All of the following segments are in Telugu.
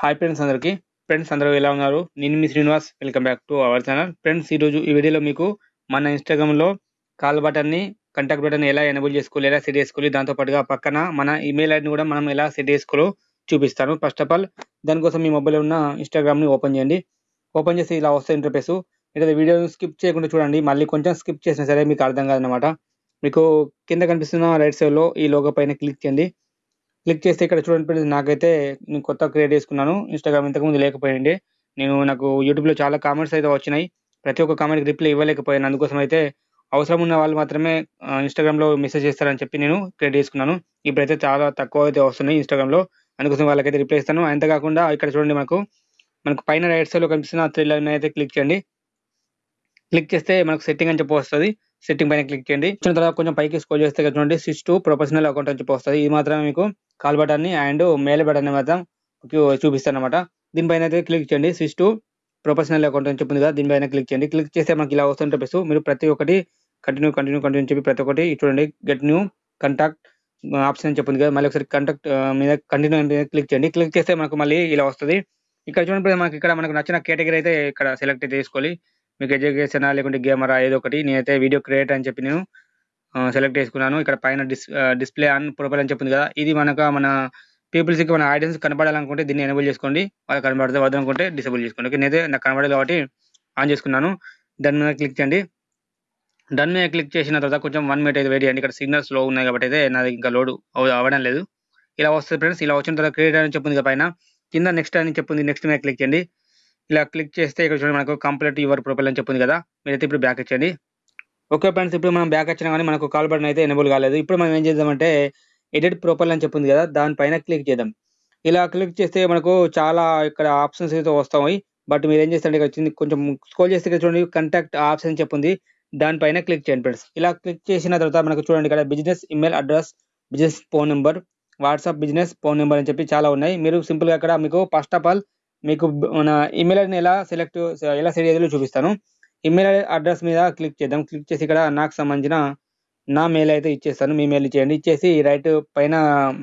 హాయ్ ఫ్రెండ్స్ అందరికీ. ఫ్రెండ్స్ అందరూ ఎలా ఉన్నారు? నేను మీ Srinivas. Welcome back to our channel friends ఈరోజు ఈ వీడియోలో మీకు మన ఇన్స్టాగ్రామ్లో కాల్ బటన్ని కంటాక్ట్ బటన్ ఎలా ఎనబుల్ చేసుకోవాలి ఎలా సెట్ చేసుకోవాలి దాంతో పాటుగా పక్కన మన ఈమెయిల్ ఐడిని కూడా మనం ఎలా సెట్ చేసుకోవాలో చూపిస్తాను. ఫస్ట్ ఆఫ్ ఆల్ దానికోసం మీ మొబైల్లో ఉన్న ఇన్స్టాగ్రామ్ని ఓపెన్ చేయండి. ఓపెన్ చేసి ఇలా వస్తే ఇంటర్ఫేస్ ఇక్కడ వీడియోని స్కిప్ చేయకుండా చూడండి మళ్ళీ కొంచెం స్కిప్ చేసినా సరే మీకు అర్థం కాదనమాట మీకు కింద కనిపిస్తున్న రైట్ సైడ్లో ఈ లోగో పైన క్లిక్ చేయండి. క్లిక్ చేస్తే ఇక్కడ చూడండి ఫ్రెండ్స్ నాకైతే నేను కొత్త క్రియేట్ చేసుకున్నాను. ఇన్స్టాగ్రామ్ ఇంతకుముందు లేకపోయింది. నేను నాకు యూట్యూబ్లో చాలా కామెంట్స్ అయితే వచ్చినాయి. ప్రతి ఒక్క కామెంట్కి రిప్లై ఇవ్వలేకపోయాను. అందుకోసం అయితే అవసరం ఉన్న వాళ్ళు మాత్రమే ఇన్స్టాగ్రామ్లో మెసేజ్ చేస్తారని చెప్పి నేను క్రియేట్ చేసుకున్నాను. ఇప్పుడైతే చాలా తక్కువ అయితే వస్తున్నాయి ఇన్స్టాగ్రామ్లో అందుకోసం వాళ్ళకైతే రిప్లై ఇస్తాను. అంతేకాకుండా ఇక్కడ చూడండి మనకు మనకు పైన రైట్ సైడ్లో కనిపిస్తున్న త్రీ లైన్ అయితే క్లిక్ చేయండి. క్లిక్ చేస్తే మనకు సెట్టింగ్ అని చెప్పి వస్తుంది. సెట్టింగ్ పైన క్లిక్ చేయండి. వచ్చిన తర్వాత కొంచెం పైకి స్కోల్ చేస్తే చూడండి స్విచ్ టు ప్రొఫెషనల్ అకౌంట్ అని చెప్పి వస్తుంది. ఇది మాత్రమే మీకు కాల్ బటన్ని అండ్ మెయిల్ బటన్ మాత్రం చూపిస్తాను అనమాట దీనిపైన అయితే క్లిక్ చేయండి. స్విచ్ టు ప్రొఫెషనల్ అకౌంట్ అని చెప్పింది కదా దీనిపైన క్లిక్ చేయండి. క్లిక్ చేస్తే మనకి ఇలా వస్తుంది చెప్పేసి మీరు ప్రతి ఒక్కటి కంటిన్యూ కంటిన్యూ కంటిన్యూ చెప్పి ప్రతి ఒక్కటి చూడండి. గెట్ న్యూ కంటాక్ట్ ఆప్షన్ అని చెప్పింది కదా మళ్ళీ ఒకసారి కంటాక్ట్ మీద కంటిన్యూ క్లిక్ చేయండి. క్లిక్ చేస్తే మనకు మళ్ళీ ఇలా వస్తుంది. ఇక్కడ చూడండి మనకి ఇక్కడ మనకు నచ్చిన కేటగిరీ అయితే ఇక్కడ సెలెక్ట్ చేసుకోవాలి మీకు ఎడ్యుకేషన్ లేకుంటే గేమరా ఏదో ఒకటి. నేనైతే వీడియో క్రియేట్ అని చెప్పి నేను సెలెక్ట్ చేసుకున్నాను. ఇక్కడ పైన డిస్ డిస్ప్లే ఆన్ ప్రొఫైల్ అని చెప్పింది కదా ఇది మనకు మన పీపుల్స్కి మన ఆడియన్స్ కనబడాలనుకుంటే దీన్ని ఎనేబుల్ చేసుకోండి. వాళ్ళు కనబడితే వద్దనుకుంటే డిసేబుల్ చేసుకోండి. ఓకే నేనైతే నాకు కనబడదు కాబట్టి ఆన్ చేసుకున్నాను. దాని మీద క్లిక్ చేయండి. డన్ మీద క్లిక్ చేసిన తర్వాత కొంచెం వన్ మినిట్ అయితే వెయిట్ చేయండి. ఇక్కడ సిగ్నల్స్లో ఉన్నాయి కాబట్టి అయితే నాది ఇంకా లోడ్ అవ్వడం లేదు. ఇలా వస్తుంది ఫ్రెండ్స్ ఇలా వచ్చిన తర్వాత క్రియేట్ అని చెప్పింది పైన. కింద నెక్స్ట్ అని చెప్పింది. నెక్స్ట్ మీద క్లిక్ చేయండి. ఇలా క్లిక్ చేస్తే ఇక్కడ చూడండి మనకు కంప్లీట్ యువర్ ప్రొఫైల్ అని చెప్పింది కదా. మీరైతే ఇప్పుడు బ్యాక్ ఇచ్చండి ఓకే ఫ్రెండ్స్ ఇప్పుడు మనం బ్యాక్ వచ్చినా కానీ మనకు కాల్ బటన్ అయితే ఎనేబుల్ కాలేదు. ఇప్పుడు మనం ఏం చేద్దామంటే ఎడిట్ ప్రొఫైల్ అని చెప్పింది కదా దానిపైన క్లిక్ చేద్దాం. ఇలా క్లిక్ చేస్తే మనకు చాలా ఇక్కడ ఆప్షన్స్ అయితే వస్తాయి. బట్ మీరు ఏం చేస్తారంటే ఇక్కడ వచ్చింది కొంచెం స్కోల్ చేస్తే ఇక్కడ చూడండి కంటాక్ట్ ఆప్షన్ అని చెప్పింది. దానిపైన క్లిక్ చేయండి ఫ్రెండ్స్ ఇలా క్లిక్ చేసిన తర్వాత మనకు చూడండి ఇక్కడ business email address business phone number WhatsApp business phone number అని చెప్పి చాలా ఉన్నాయి. మీరు సింపుల్గా అక్కడ ఇక్కడ మీకు ఫస్ట్ ఆఫ్ ఆల్ మీకు మన ఇమెయిల్ ఐడిని ఎలా సెలెక్ట్ ఎలా సెట్ చేయాలో చూపిస్తాను. ఇమెయిల్ అడ్రస్ మీద క్లిక్ చేద్దాం. క్లిక్ చేసి ఇక్కడ నాకు సంబంధించిన నా మెయిల్ అయితే ఇచ్చేస్తాను. మీ మెయిల్ ఇచ్చేయండి ఇచ్చేసి రైట్ పైన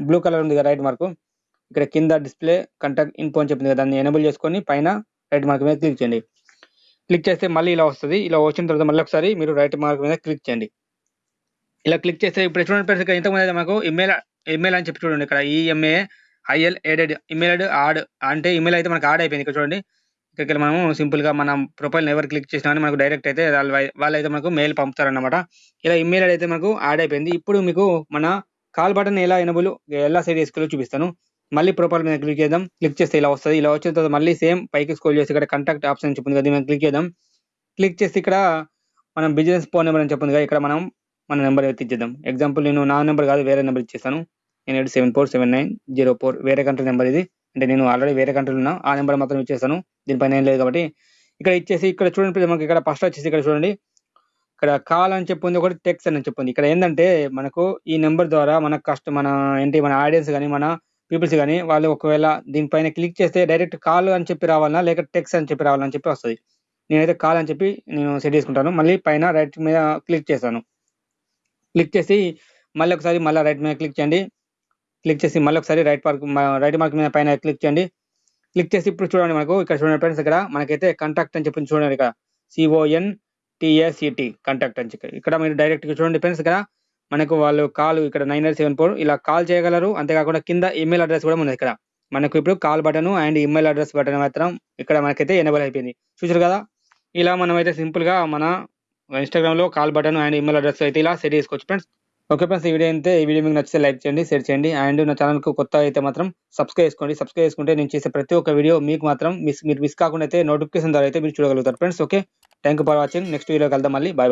బ్లూ కలర్ ఉంది కదా రైట్ మార్క్. ఇక్కడ కింద డిస్ప్లే కంటాక్ట్ ఇన్ఫో అని చెప్పింది కదా దాన్ని ఎనేబుల్ చేసుకొని పైన రైట్ మార్క్ మీద క్లిక్ చేయండి. క్లిక్ చేస్తే మళ్ళీ ఇలా వస్తుంది. ఇలా వచ్చిన తర్వాత మళ్ళీ ఒకసారి మీరు రైట్ మార్క్ మీద క్లిక్ చేయండి. ఇలా క్లిక్ చేస్తే ఇప్పుడు చూడండి ఇక్కడ ఇంతకుముందు అయితే మాకు ఇమెయిల్ ఇమెయిల్ అని చెప్పి చూడండి. ఇక్కడ EMA IL added email add అంటే ఇమెయిల్ అయితే మనకు ఆడ్ అయిపోయింది. ఇక్కడ చూడండి. ఇక్కడికి మనము సింపుల్గా మనం ప్రొఫైల్ ఎవరు క్లిక్ చేసినా కానీ మనకు డైరెక్ట్ అయితే వాళ్ళు వాళ్ళైతే మనకు మెయిల్ పంపుతారన్నమాట. ఇలా ఇమెయిల్ అయితే మనకు యాడ్ అయిపోయింది. ఇప్పుడు మీకు మన కాల్ బటన్ ఎలా ఎనబుల్ ఎలా సెట్ చేసుకోవాలో చూపిస్తాను. మళ్ళీ ప్రొఫైల్ మీద క్లిక్ చేద్దాం. క్లిక్ చేస్తే ఇలా వస్తుంది. ఇలా వచ్చిన తర్వాత మళ్ళీ సేమ్ పైకి స్కోల్ చేసి ఇక్కడ కంటాక్ట్ ఆప్షన్ చెప్పింది కదా మనం క్లిక్ చేద్దాం. క్లిక్ చేసి ఇక్కడ మనం బిజినెస్ ఫోన్ నెంబర్ అని చెప్పింది కదా ఇక్కడ మనం మన నెంబర్ అయితే ఇచ్చేద్దాం. ఎగ్జాంపుల్ నేను నా నెంబర్ కాదు వేరే నెంబర్ ఇచ్చేస్తాను. నేను eight seven four seven nine zero four వేరే కంట్రీ నెంబర్ ఇది. అంటే నేను ఆల్రెడీ వేరే కంట్రీలో ఉన్నా ఆ నెంబర్ మాత్రం ఇచ్చేస్తాను. దీనిపైన ఏం లేదు కాబట్టి ఇక్కడ ఇచ్చేసి ఇక్కడ చూడండి మనకి ఇక్కడ ఫస్ట్ వచ్చేసి ఇక్కడ చూడండి. ఇక్కడ కాల్ అని చెప్పింది ఒకటి టెక్స్ట్ అని చెప్పింది. ఇక్కడ ఏంటంటే మనకు ఈ నెంబర్ ద్వారా మన కష్ట మన ఏంటి మన ఆడియన్స్ కానీ మన పీపుల్స్ కానీ వాళ్ళు ఒకవేళ దీనిపైన క్లిక్ చేస్తే డైరెక్ట్ కాల్ అని చెప్పి రావాలన్నా లేక టెక్స్ట్ అని చెప్పి రావాలని చెప్పి వస్తుంది. నేనైతే కాల్ అని చెప్పి నేను సెట్ చేసుకుంటాను. మళ్ళీ పైన రైట్ మీద క్లిక్ చేస్తాను. క్లిక్ చేసి మళ్ళీ ఒకసారి మళ్ళీ రైట్ మీద క్లిక్ చేయండి. క్లిక్ చేసి మళ్ళీ ఒకసారి రైట్ మార్క్ రైట్ మార్క్ మీద పైన క్లిక్ చేయండి. క్లిక్ చేసి ఇప్పుడు చూడండి మనకు. ఇక్కడ చూడండి ఫ్రెండ్స్ ఇక్కడ మనకైతే కాంటాక్ట్ అని చెప్పి చూడండి ఇక్కడ. సిఓఎన్ టిఎస్ఈటి కాంటాక్ట్ అని చెప్పి. ఇక్కడ మీరు డైరెక్ట్ చూడండి ఫ్రెండ్స్ ఇక్కడ మనకు వాళ్ళు కాల్ ఇక్కడ నైన్ ఎయిట్ సెవెన్ ఫోర్ ఇలా కాల్ చేయగలరు. అంతేకాకుండా కింద ఈమెయిల్ అడ్రస్ కూడా ఉంది ఇక్కడ. మనకు ఇప్పుడు call button and email address button మాత్రం ఇక్కడ మనకైతే ఎనేబుల్ అయిపోయింది. చూసారు కదా? ఇలా మనం అయితే సింపుల్గా మన ఇన్స్టాగ్రామ్లో call button and email address అయితే ఇలా సెట్ చేసుకోవచ్చు ఫ్రెండ్స్ ఓకే ఫ్రెండ్స్ ఈ వీడియో అయితే ఈ వీడియో మీకు నచ్చితే లైక్ చేయండి షేర్ చేయండి. అండ్ నా ఛానల్కు కొత్త అయితే మాత్రం సబ్స్క్రైబ్ చేసుకోండి. సబ్స్క్రైబ్ చేసుకుంటే నేను చేసే ప్రతి ఒక్క వీడియో మీకు మాత్రం మిస్ మీరు మిస్ కాకుండా అయితే నోటిఫికేషన్ ద్వారా అయితే మీరు చూడగలుగుతారు. Friends okay. Thank you for watching. Next video కలుద్దాం మళ్ళీ. Bye bye.